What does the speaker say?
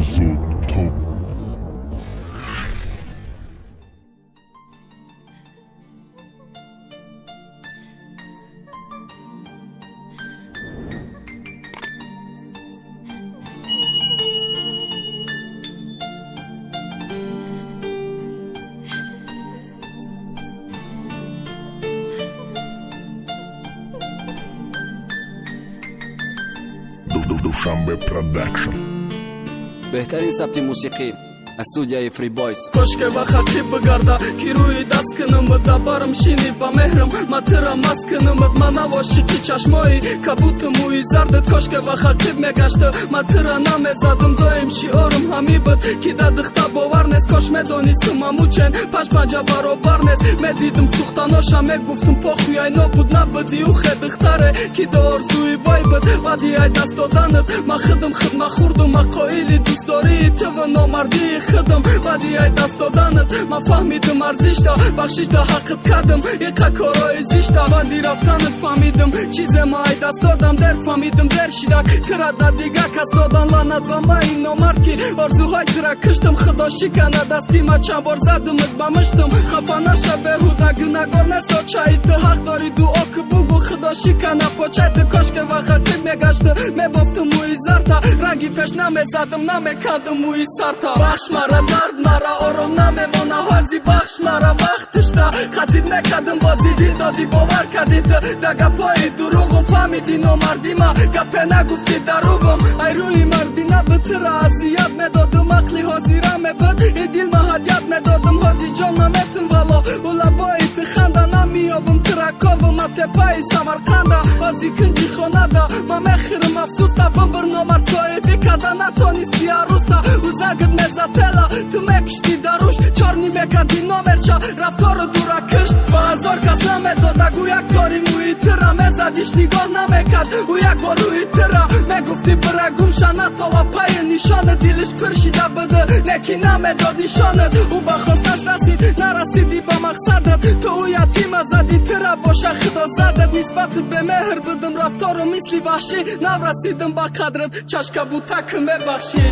Zone Top. Душанбе продакшн. Беҳтарин сабти мусиқӣ аз студияи фрибойс кошке ва хақӣ бигарда ки рӯи даст кунумд да барм шини ба меҳрам ма тира маст кунумд ма навошики чашмои кабути мӯи зардат кошке ва хақиб мегашта. Ма тира намезадам доим шиорум ҳамӣ буд ки да дихта бовар нест. Кош медонистум амучен панҷ панҷа баробар нест. Медидум сухтаноша мегуфтум похуяй нобуд набуди ӯ хедихтаре ки до орзуи бой буд баъди ай даст доданат ма хидм хидма хурдум ма қоили дӯстдории тиву номардии хидм. Баъди ай даст доданат ма фаҳмидим арзишта бахшишта ҳаққит кардам. Иқа корои зишта баъди рафтанат фаҳмидим чизе ма ай даст додам дер фаҳмидим дер шидак. Тирада дига кас додан лаънат ба ма ин номард ки орзуҳой тира киштам худо шикана дасти ма чанд бор задимит ба миштам хафа наша беҳуда гунагор несо чаи ту ҳақ дори дуо ки бугу. Худо шикана почай ту кошке ва хақиб мегашта. Мебофтум мӯи зарта. Ранги пеш намезадам намекандам мӯи сарта. Бахш мара дард мара ором намемона ҳази мара қатид мекардим бози дил додӣ бовар кардӣ ту да гапои дуруғум фаҳмидӣ номардима гапе нагуфтӣ дарувум ай рӯи мардӣ набитира азият медодум ақли ҳозира мебуд и дил ма ҳадият медодум ҳози ҷон ма метум вало у лабои ту ханда намиёбум тираковум а тепаи самарқанда ҳози кунҷи хонада ма мехирим афсуста бубир номард соҳиби када натонисти аруста у загид мезатела ту мекишти даруш чорни мекарди номерша рафтору дура намедода гӯ як тори мӯи тира мезадиш нигоҳ намекард. Ӯ як бор рӯи тира мегуфти бира гумша натова паи нишони дилиш пиршида буди неки намедод нишонат ӯ ба хосташ расид нарасидӣ ба мақсадат. Ту ӯ ятима зади тира боша худо задат нисбатат бемеҳр будим рафтору мисли ваҳшӣ. Наврасидим ба қадрат чашка бутаки мебахшӣ